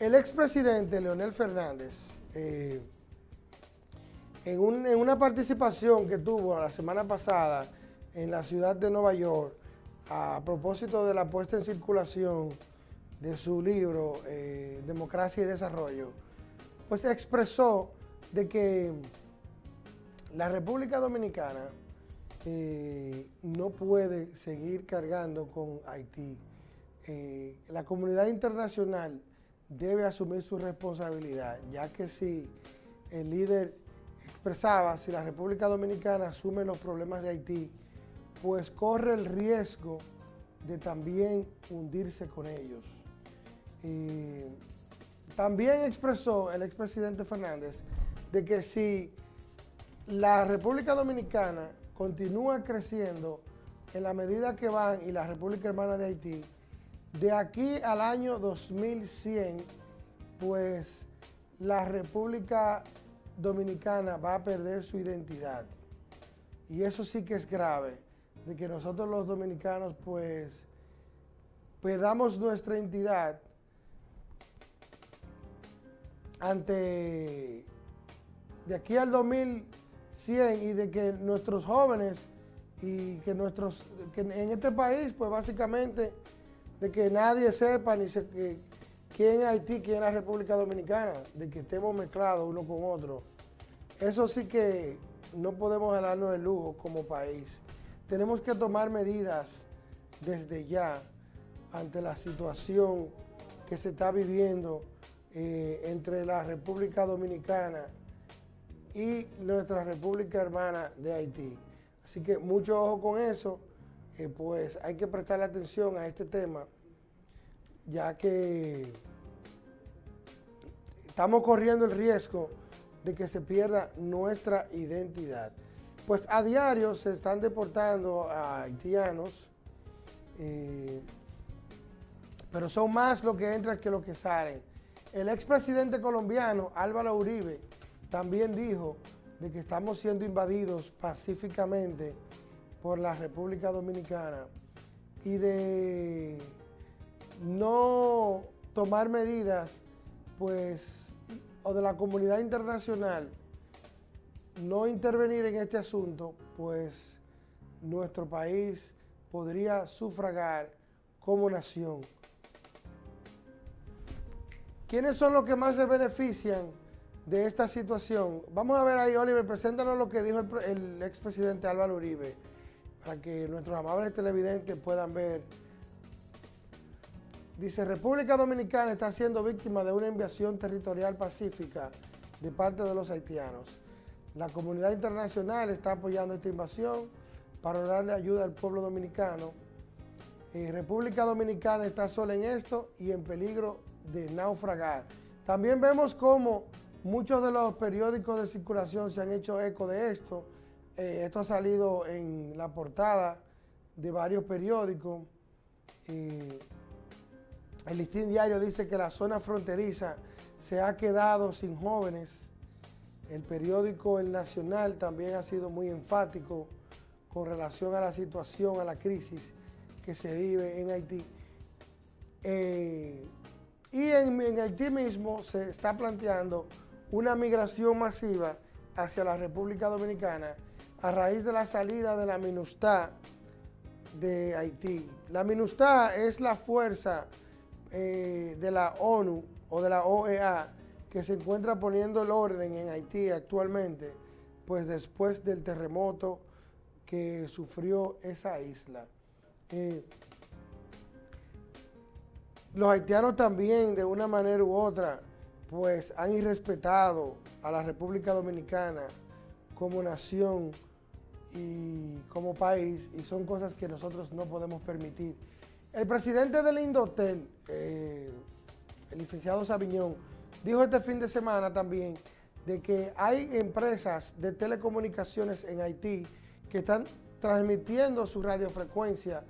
El expresidente Leonel Fernández, eh, en, una participación que tuvo la semana pasada en la ciudad de Nueva York, a propósito de la puesta en circulación de su libro eh, Democracia y Desarrollo, pues expresó de que la República Dominicana eh, no puede seguir cargando con Haití. La comunidad internacional debe asumir su responsabilidad, ya que si el líder expresaba, si la República Dominicana asume los problemas de Haití, pues corre el riesgo de también hundirse con ellos. también expresó el expresidente Fernández de que si la República Dominicana continúa creciendo en la medida que van y la República Hermana de Haití, de aquí al año 2100, pues la República Dominicana va a perder su identidad. Y eso sí que es grave, de que nosotros los dominicanos pues perdamos nuestra identidad ante, de aquí al 2100, y de que nuestros jóvenes y que nuestros, que en este país, pues básicamente, de que nadie sepa ni se, que, quién es Haití, quién es la República Dominicana, de que estemos mezclados uno con otro. Eso sí que no podemos darnos el lujo como país. Tenemos que tomar medidas desde ya ante la situación que se está viviendo eh, entre la República Dominicana y nuestra República Hermana de Haití. Así que mucho ojo con eso, pues hay que prestarle atención a este tema, ya que estamos corriendo el riesgo de que se pierda nuestra identidad. Pues a diario se están deportando a haitianos, eh, pero son más los que entran que los que salen. El expresidente colombiano Álvaro Uribe también dijo de que estamos siendo invadidos pacíficamente por la República Dominicana y de no tomar medidas, pues, o de la comunidad internacional no intervenir en este asunto, pues nuestro país podría sufragar como nación. ¿Quiénes son los que más se benefician de esta situación. Vamos a ver ahí, Oliver, preséntanos lo que dijo el, expresidente Álvaro Uribe, para que nuestros amables televidentes puedan ver. Dice, República Dominicana está siendo víctima de una invasión territorial pacífica de parte de los haitianos. La comunidad internacional está apoyando esta invasión para darle ayuda al pueblo dominicano. Eh, República Dominicana está sola en esto y en peligro de naufragar. También vemos cómo Muchos de los periódicos de circulación se han hecho eco de esto. Eh, esto ha salido en la portada de varios periódicos. el listín diario dice que la zona fronteriza se ha quedado sin jóvenes. El periódico El Nacional también ha sido muy enfático con relación a la situación, a la crisis que se vive en Haití. Eh, y en Haití mismo se está planteando una migración masiva hacia la República Dominicana a raíz de la salida de la MINUSTA de Haití. La MINUSTA es la fuerza eh, de la ONU o de la OEA que se encuentra poniendo el orden en Haití actualmente, pues después del terremoto que sufrió esa isla. Eh, los haitianos también, de una manera u otra, pues han irrespetado a la República Dominicana como nación y como país y son cosas que nosotros no podemos permitir. El presidente del Indotel, eh, el licenciado Sabiñón, dijo este fin de semana también de que hay empresas de telecomunicaciones en Haití que están transmitiendo su radiofrecuencia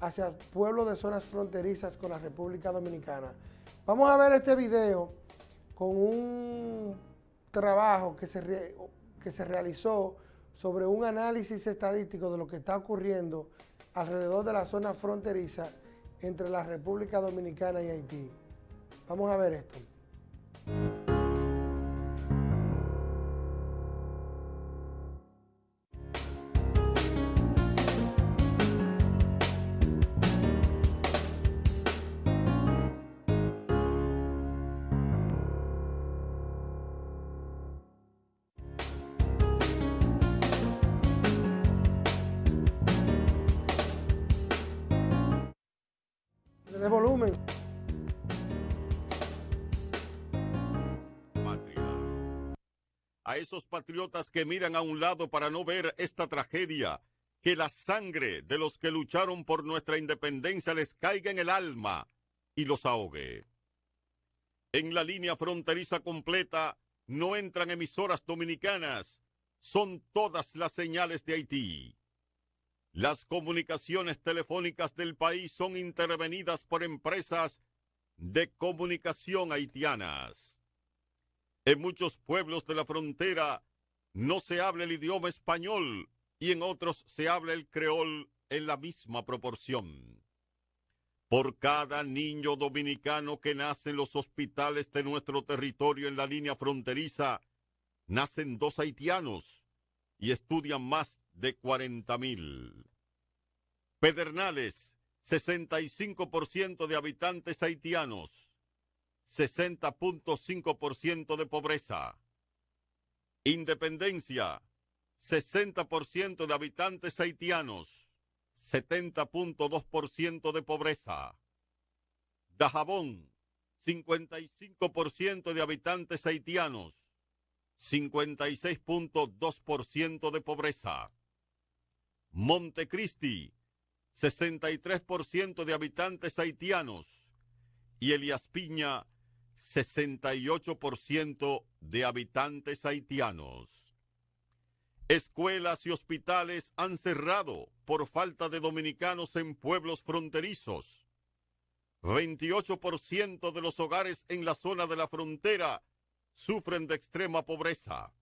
hacia pueblos de zonas fronterizas con la República Dominicana. Vamos a ver este video con un trabajo que se, que se realizó sobre un análisis estadístico de lo que está ocurriendo alrededor de la zona fronteriza entre la República Dominicana y Haití. Vamos a ver esto. A esos patriotas que miran a un lado para no ver esta tragedia, que la sangre de los que lucharon por nuestra independencia les caiga en el alma y los ahogue. En la línea fronteriza completa no entran emisoras dominicanas, son todas las señales de Haití. Las comunicaciones telefónicas del país son intervenidas por empresas de comunicación haitianas. En muchos pueblos de la frontera no se habla el idioma español y en otros se habla el creol en la misma proporción. Por cada niño dominicano que nace en los hospitales de nuestro territorio en la línea fronteriza, nacen dos haitianos y estudian más de 40 mil. Pedernales, 65% de habitantes haitianos, 60.5% de pobreza. Independencia, 60% de habitantes haitianos, 70.2% de pobreza. Dajabón, 55% de habitantes haitianos, 56.2% de pobreza. Montecristi, 63% de habitantes haitianos y Elias Piña, 68% de habitantes haitianos. Escuelas y hospitales han cerrado por falta de dominicanos en pueblos fronterizos. 28% de los hogares en la zona de la frontera sufren de extrema pobreza.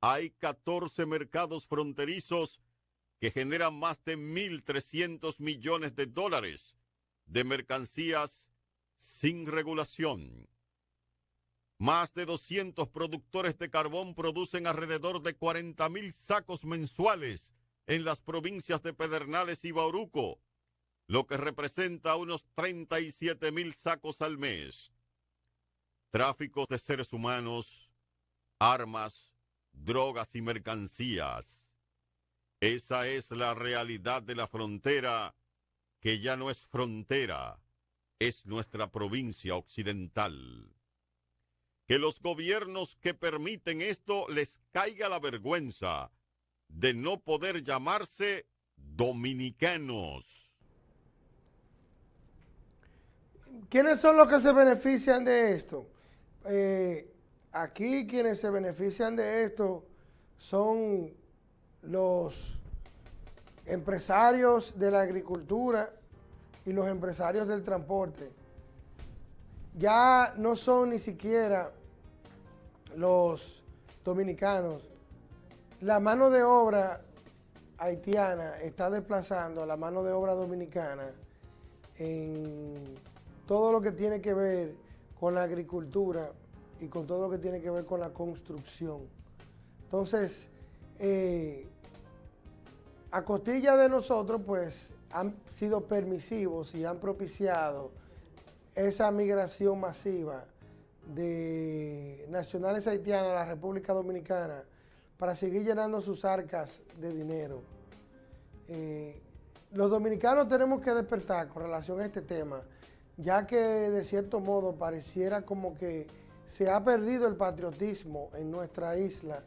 Hay 14 mercados fronterizos que generan más de 1.300 millones de dólares de mercancías sin regulación. Más de 200 productores de carbón producen alrededor de 40 mil sacos mensuales en las provincias de Pedernales y Bauruco, lo que representa unos 37 mil sacos al mes. Tráficos de seres humanos, armas, drogas y mercancías. Esa es la realidad de la frontera, que ya no es frontera, es nuestra provincia occidental que los gobiernos que permiten esto les caiga la vergüenza de no poder llamarse dominicanos. ¿Quiénes son los que se benefician de esto? Eh, aquí quienes se benefician de esto son los empresarios de la agricultura y los empresarios del transporte. Ya no son ni siquiera los dominicanos, la mano de obra haitiana está desplazando a la mano de obra dominicana en todo lo que tiene que ver con la agricultura y con todo lo que tiene que ver con la construcción. Entonces, eh, a costilla de nosotros, pues, han sido permisivos y han propiciado esa migración masiva de nacionales haitianos a la República Dominicana para seguir llenando sus arcas de dinero. Eh, los dominicanos tenemos que despertar con relación a este tema, ya que de cierto modo pareciera como que se ha perdido el patriotismo en nuestra isla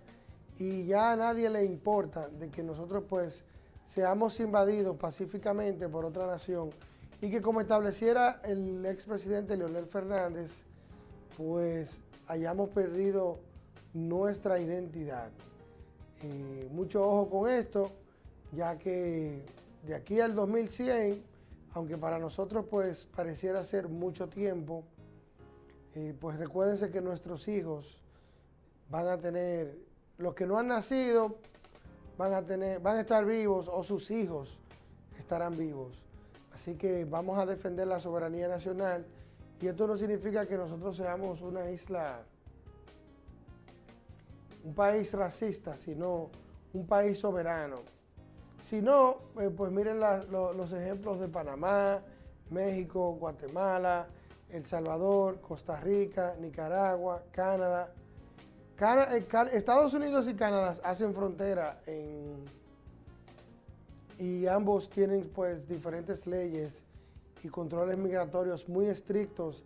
y ya a nadie le importa de que nosotros pues seamos invadidos pacíficamente por otra nación y que como estableciera el expresidente Leonel Fernández, pues hayamos perdido nuestra identidad. Eh, mucho ojo con esto, ya que de aquí al 2100, aunque para nosotros pues pareciera ser mucho tiempo, eh, pues recuérdense que nuestros hijos van a tener, los que no han nacido, van a, tener, van a estar vivos o sus hijos estarán vivos. Así que vamos a defender la soberanía nacional y esto no significa que nosotros seamos una isla, un país racista, sino un país soberano. Si no, eh, pues miren los ejemplos de Panamá, México, Guatemala, El Salvador, Costa Rica, Nicaragua, Canadá. Eh, Estados Unidos y Canadá hacen frontera y ambos tienen pues diferentes leyes y controles migratorios muy estrictos.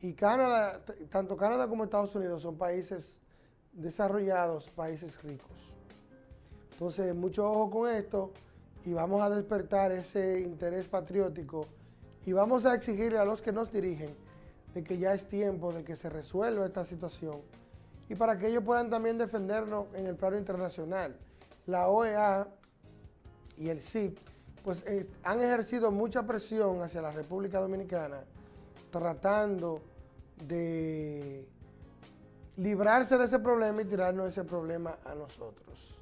Y Canadá, tanto Canadá como Estados Unidos son países desarrollados, países ricos. Entonces, mucho ojo con esto y vamos a despertar ese interés patriótico y vamos a exigirle a los que nos dirigen de que ya es tiempo de que se resuelva esta situación y para que ellos puedan también defendernos en el plano internacional. La OEA y el CIP pues eh, han ejercido mucha presión hacia la República Dominicana tratando de librarse de ese problema y tirarnos ese problema a nosotros.